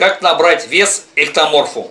Как набрать вес эктоморфу?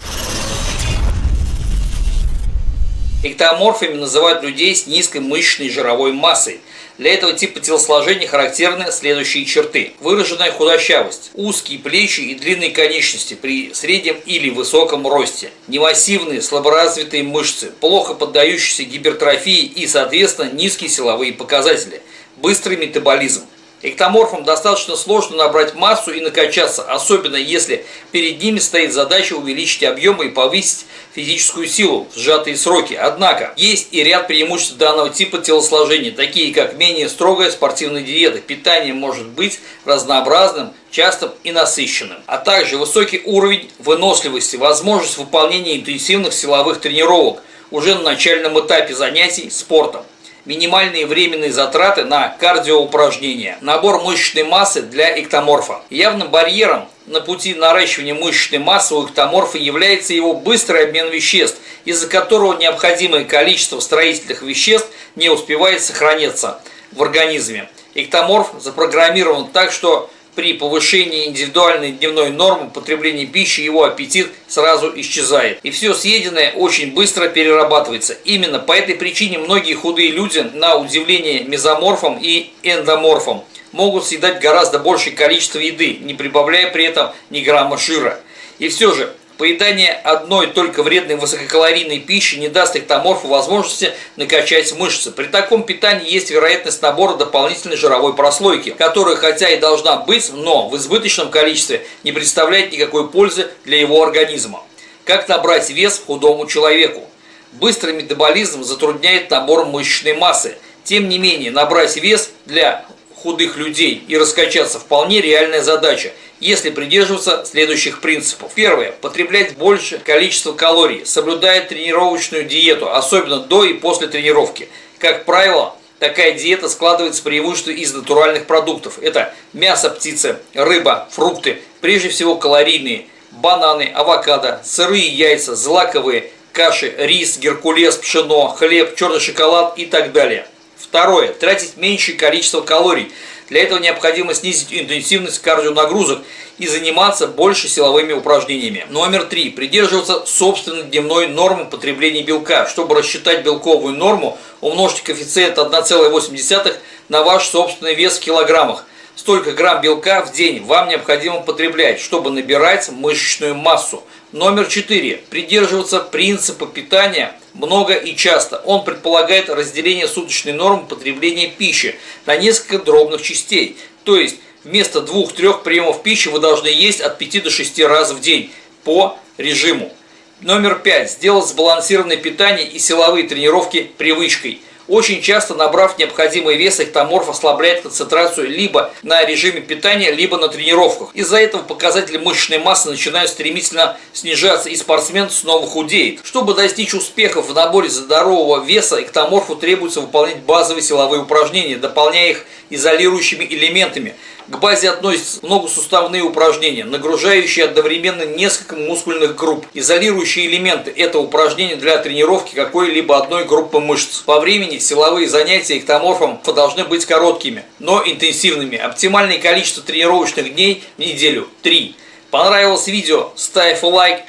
Эктоморфами называют людей с низкой мышечной жировой массой. Для этого типа телосложения характерны следующие черты. Выраженная худощавость, узкие плечи и длинные конечности при среднем или высоком росте, немассивные слаборазвитые мышцы, плохо поддающиеся гипертрофии и, соответственно, низкие силовые показатели, быстрый метаболизм. Эктоморфам достаточно сложно набрать массу и накачаться, особенно если перед ними стоит задача увеличить объемы и повысить физическую силу в сжатые сроки. Однако, есть и ряд преимуществ данного типа телосложения, такие как менее строгая спортивная диета, питание может быть разнообразным, частым и насыщенным, а также высокий уровень выносливости, возможность выполнения интенсивных силовых тренировок уже на начальном этапе занятий спортом минимальные временные затраты на кардиоупражнения, набор мышечной массы для эктоморфа. Явным барьером на пути наращивания мышечной массы у эктоморфа является его быстрый обмен веществ, из-за которого необходимое количество строительных веществ не успевает сохраняться в организме. Эктоморф запрограммирован так, что при повышении индивидуальной дневной нормы потребления пищи его аппетит сразу исчезает. И все съеденное очень быстро перерабатывается. Именно по этой причине многие худые люди, на удивление мезоморфом и эндоморфом, могут съедать гораздо большее количество еды, не прибавляя при этом ни грамма жира. И все же, Поедание одной только вредной высококалорийной пищи не даст эктоморфу возможности накачать мышцы. При таком питании есть вероятность набора дополнительной жировой прослойки, которая хотя и должна быть, но в избыточном количестве не представляет никакой пользы для его организма. Как набрать вес худому человеку? Быстрый метаболизм затрудняет набор мышечной массы. Тем не менее, набрать вес для худых людей и раскачаться вполне реальная задача – если придерживаться следующих принципов. Первое. Потреблять больше количества калорий, соблюдая тренировочную диету, особенно до и после тренировки. Как правило, такая диета складывается преимущественно из натуральных продуктов. Это мясо птицы, рыба, фрукты, прежде всего калорийные, бананы, авокадо, сырые яйца, злаковые, каши, рис, геркулес, пшено, хлеб, черный шоколад и так далее. Второе. Тратить меньшее количество калорий – для этого необходимо снизить интенсивность кардионагрузок и заниматься больше силовыми упражнениями. Номер три. Придерживаться собственной дневной нормы потребления белка. Чтобы рассчитать белковую норму, умножьте коэффициент 1,8 на ваш собственный вес в килограммах. Столько грамм белка в день вам необходимо потреблять, чтобы набирать мышечную массу. Номер 4. Придерживаться принципа питания много и часто. Он предполагает разделение суточной нормы потребления пищи на несколько дробных частей. То есть вместо двух-трех приемов пищи вы должны есть от 5 до 6 раз в день по режиму. Номер 5. Сделать сбалансированное питание и силовые тренировки привычкой – очень часто, набрав необходимый вес, эктоморф ослабляет концентрацию либо на режиме питания, либо на тренировках. Из-за этого показатели мышечной массы начинают стремительно снижаться, и спортсмен снова худеет. Чтобы достичь успехов в наборе здорового веса, эктоморфу требуется выполнять базовые силовые упражнения, дополняя их изолирующими элементами – к базе относятся многосуставные упражнения, нагружающие одновременно несколько мускульных групп. Изолирующие элементы – это упражнения для тренировки какой-либо одной группы мышц. По времени силовые занятия эктоморфом должны быть короткими, но интенсивными. Оптимальное количество тренировочных дней в неделю – 3. Понравилось видео? Ставь лайк,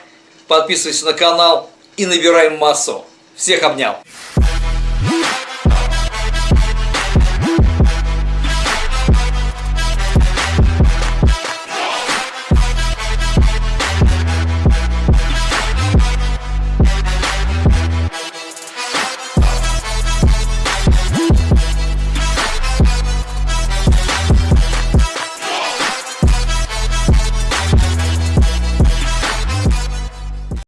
подписывайся на канал и набираем массу. Всех обнял!